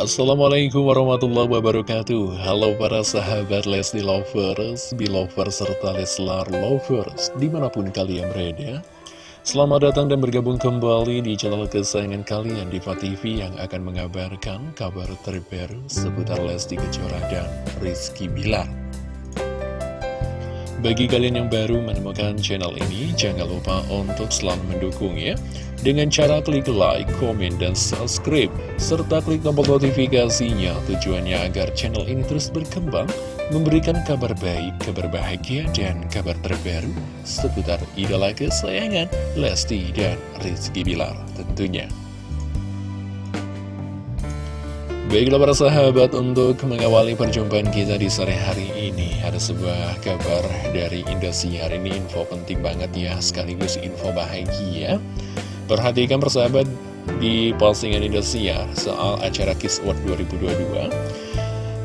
Assalamualaikum warahmatullahi wabarakatuh. Halo para sahabat Lesti Lovers, Belovers, serta Leslar Lovers Di mana pun kalian berada. Selamat datang dan bergabung kembali di channel kesayangan kalian Diva TV Yang akan mengabarkan kabar terbaru seputar Lesti Kejora dan Rizky Bilar bagi kalian yang baru menemukan channel ini, jangan lupa untuk selalu mendukungnya dengan cara klik like, komen, dan subscribe, serta klik tombol notifikasinya tujuannya agar channel ini terus berkembang, memberikan kabar baik, kabar bahagia, dan kabar terbaru seputar idola kesayangan Lesti dan Rizky Bilar tentunya. Baiklah para sahabat, untuk mengawali perjumpaan kita di sore hari ini Ada sebuah kabar dari Indosiar. Ini info penting banget ya, sekaligus info bahagia. Perhatikan persahabat di postingan Indosiar soal acara Kiss World 2022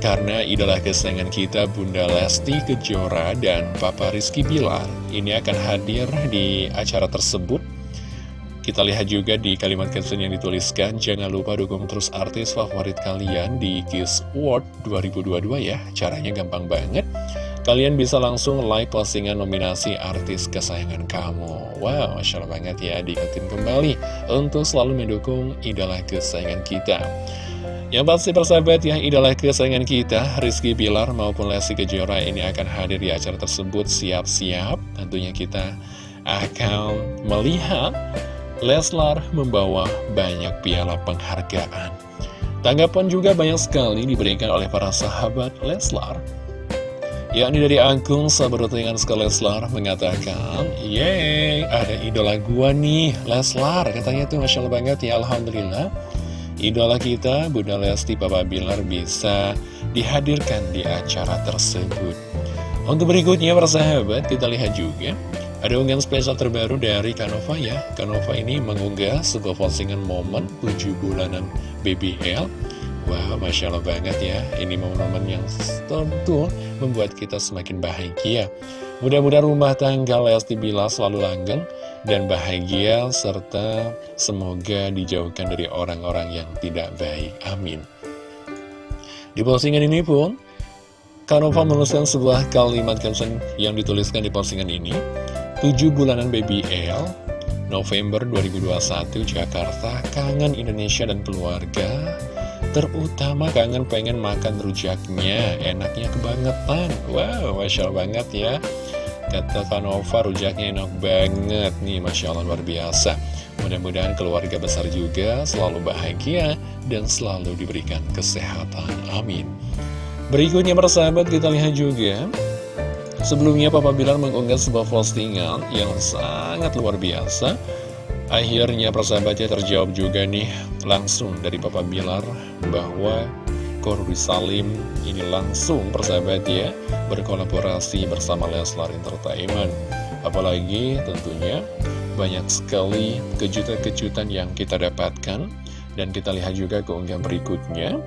Karena idola kesayangan kita Bunda Lesti Kejora dan Papa Rizky Bilar Ini akan hadir di acara tersebut kita lihat juga di kalimat caption yang dituliskan, jangan lupa dukung terus artis favorit kalian di Kiss World 2022 ya. Caranya gampang banget. Kalian bisa langsung like postingan nominasi artis kesayangan kamu. Wow, Masya Allah banget ya, diingetin kembali untuk selalu mendukung idola kesayangan kita. Yang pasti persahabat ya, idola kesayangan kita, Rizky Bilar maupun Lesti Kejora ini akan hadir di acara tersebut siap-siap. Tentunya kita akan melihat Leslar membawa banyak piala penghargaan. Tanggapan juga banyak sekali diberikan oleh para sahabat Leslar. Yakni dari akun sahabat dengan Leslar mengatakan, Yeay, ada idola gua nih, Leslar. Katanya tuh Masya Allah banget ya, Alhamdulillah. Idola kita, Bunda Lesti Papa Bilar bisa dihadirkan di acara tersebut. Untuk berikutnya, para sahabat, kita lihat juga ada unggahan spesial terbaru dari Kanova ya. Kanova ini mengunggah sebuah postingan momen 7 bulanan BBL Wah, wow, Masya Allah banget ya. Ini momen-momen yang tentu membuat kita semakin bahagia. Mudah-mudahan rumah tangga Lesti Bila selalu langgeng dan bahagia Serta semoga dijauhkan dari orang-orang yang tidak baik. Amin. Di postingan ini pun Kanova menuliskan sebuah kalimat caption yang dituliskan di postingan ini 7 bulanan BBL November 2021 Jakarta Kangen Indonesia dan keluarga. Terutama kangen pengen makan rujaknya Enaknya kebangetan. Wow, Masya Allah banget ya. Kata Kanova rujaknya enak banget nih Masya Allah luar biasa. Mudah-mudahan keluarga besar juga selalu bahagia Dan selalu diberikan kesehatan. Amin. Berikutnya persahabat kita lihat juga Sebelumnya Papa Bilar mengunggah sebuah postingan yang sangat luar biasa. Akhirnya persahabatnya terjawab juga nih langsung dari Papa Bilar bahwa Korbi Salim ini langsung persahabat ya berkolaborasi bersama Leslar Entertainment. Apalagi tentunya banyak sekali kejutan-kejutan yang kita dapatkan. Dan kita lihat juga keunggahan berikutnya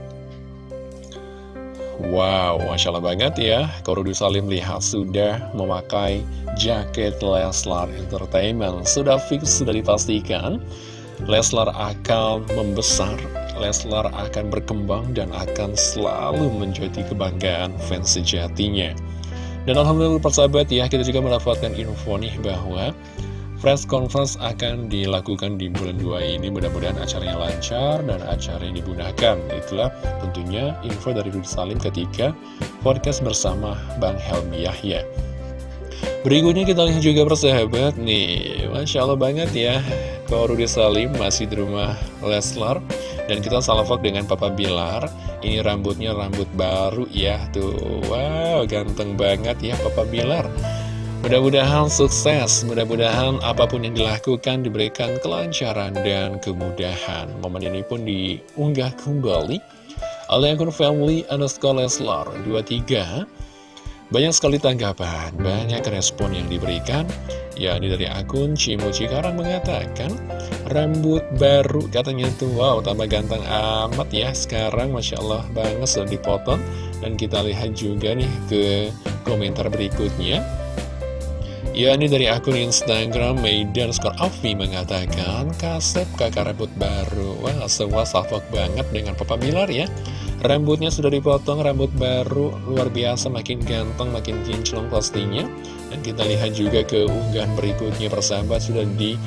Wow, Masya Allah banget ya. Korudi Salim lihat sudah memakai jaket Leslar Entertainment. Sudah fix, sudah dipastikan Leslar akan membesar Leslar akan berkembang dan akan selalu menjadi kebanggaan fans sejatinya. Dan Alhamdulillah persahabat ya Kita juga mendapatkan info nih bahwa Press conference akan dilakukan di bulan 2 ini. Mudah-mudahan acaranya lancar dan acara yang digunakan. Itulah tentunya info dari Rudy Salim ketika podcast bersama Bang Helmi Yahya. Berikutnya kita lihat juga persahabat nih. Masya Allah banget ya. Kalau Rudy Salim masih di rumah Leslar. Dan kita salvok dengan Papa Bilar. Ini rambutnya rambut baru ya. Tuh wow ganteng banget ya Papa Bilar Mudah-mudahan sukses, mudah-mudahan apa pun yang dilakukan diberikan kelancaran dan kemudahan. Momen ini pun diunggah kembali oleh akun family underscore Leslar 23. Banyak sekali tanggapan, banyak respon yang diberikan. Ya, ini dari akun Cimu Cikarang mengatakan, rambut baru katanya tuh, wow tambah ganteng amat ya sekarang, Masya Allah banget sudah dipotong. Dan kita lihat juga nih ke komentar berikutnya. Ya ini dari akun Instagram Maidan Skor Afi mengatakan Kasep kakak rambut baru. Wah semua salfok banget dengan Papa Bilar ya. Rambutnya sudah dipotong, rambut baru Luar biasa, makin ganteng, makin kinclong pastinya. Dan kita lihat juga ke unggahan berikutnya persahabat Sudah di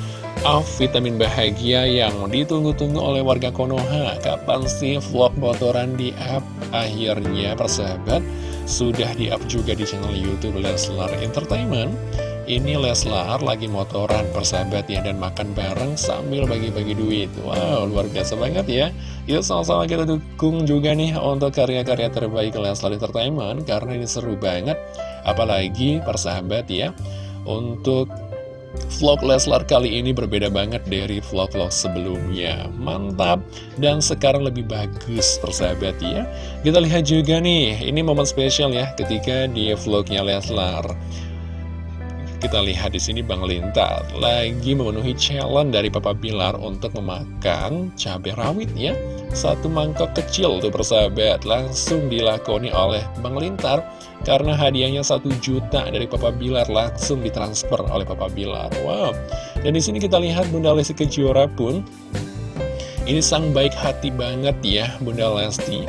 off vitamin bahagia yang ditunggu-tunggu oleh warga Konoha. Kapan sih vlog motoran di up? Akhirnya persahabat sudah di up juga di channel Youtube Leslar Entertainment. Ini Leslar lagi motoran persahabat ya dan makan bareng sambil bagi-bagi duit. Wow luar biasa banget ya. Yuk sama-sama kita dukung juga nih untuk karya-karya terbaik Leslar Entertainment Karena ini seru banget. Apalagi persahabat ya Untuk vlog Leslar kali ini berbeda banget dari vlog-vlog sebelumnya. Mantap. Dan sekarang lebih bagus persahabat ya. Kita lihat juga nih Ini momen spesial ya ketika di vlognya Leslar kita lihat di sini Bang Lintar lagi memenuhi challenge dari Papa Bilar untuk memakan cabai rawit ya. Satu mangkok kecil tuh persahabat langsung dilakoni oleh Bang Lintar karena hadiahnya satu juta dari Papa Bilar langsung ditransfer oleh Papa Bilar. Wow. Dan di sini kita lihat Bunda Lesti Kejora pun ini sang baik hati banget ya Bunda Lesti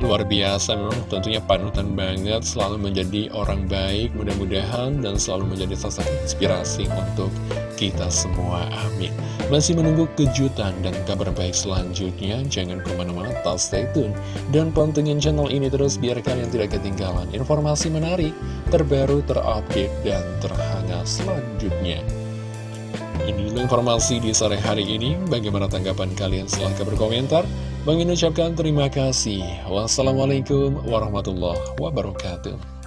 luar biasa memang tentunya panutan banget selalu menjadi orang baik mudah-mudahan dan selalu menjadi sosok inspirasi untuk kita semua amin masih menunggu kejutan dan kabar baik selanjutnya jangan ke mana-mana tak stay tune dan pantengin channel ini terus biar kalian tidak ketinggalan informasi menarik terbaru terupdate dan terhangat selanjutnya ini informasi di sore hari ini. Bagaimana tanggapan kalian? Silahkan berkomentar. Bang ucapkan terima kasih. Wassalamualaikum warahmatullahi wabarakatuh.